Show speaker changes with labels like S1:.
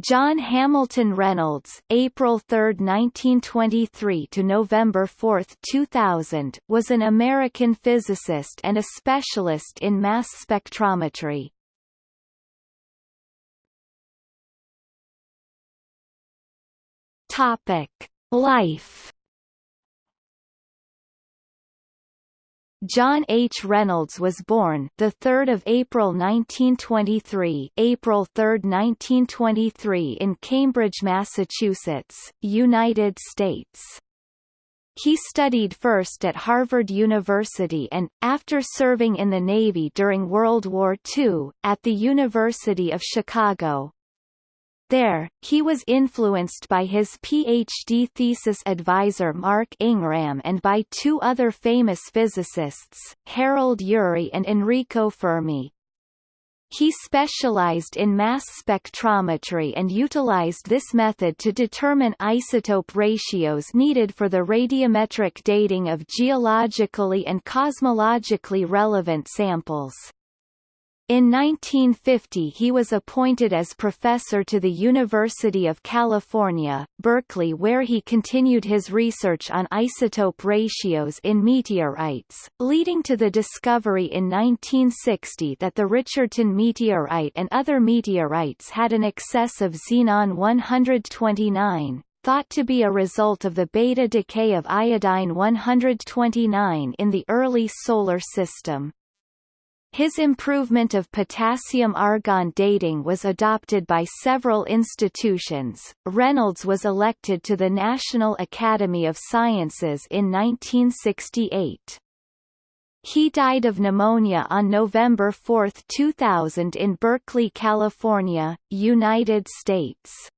S1: John Hamilton Reynolds April 3, 1923 to November 4, 2000 was an American physicist and a specialist in mass spectrometry. Topic: Life John H. Reynolds was born the 3rd of April 1923, April 3, 1923 in Cambridge, Massachusetts, United States. He studied first at Harvard University and, after serving in the Navy during World War II, at the University of Chicago, there, he was influenced by his PhD thesis advisor Mark Inghram and by two other famous physicists, Harold Urey and Enrico Fermi. He specialized in mass spectrometry and utilized this method to determine isotope ratios needed for the radiometric dating of geologically and cosmologically relevant samples. In 1950 he was appointed as professor to the University of California, Berkeley where he continued his research on isotope ratios in meteorites, leading to the discovery in 1960 that the Richardton meteorite and other meteorites had an excess of xenon 129, thought to be a result of the beta decay of iodine 129 in the early Solar System. His improvement of potassium-argon dating was adopted by several institutions. Reynolds was elected to the National Academy of Sciences in 1968. He died of pneumonia on November 4, 2000 in Berkeley, California, United States.